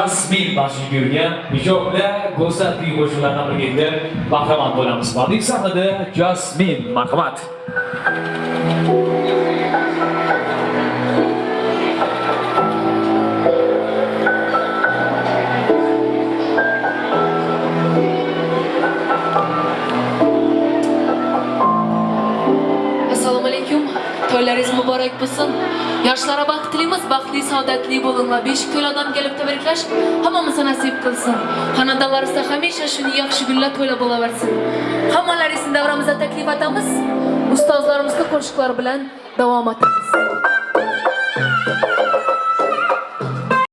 Jasmin Bashigulga ijobli go'zal kuy qo'shiqlardan birga endi bahramand bo'lamiz. Badiiy sahnada Jasmin, marhamat. to'ylaringiz muborak bo'lsin. Yoshlarga baxt tilaymiz baxtli saodatli bo'ling va besh ko'l odam kelib tabriklash hammamizga nasib qilsin. Xonadonlarimizda hamisha shuni yaxshi kunlar to'la bo'laversin. Hammalaringizni davramizda taklif etamiz ustozlarimizga qo'shiqlar bilan davom etamiz.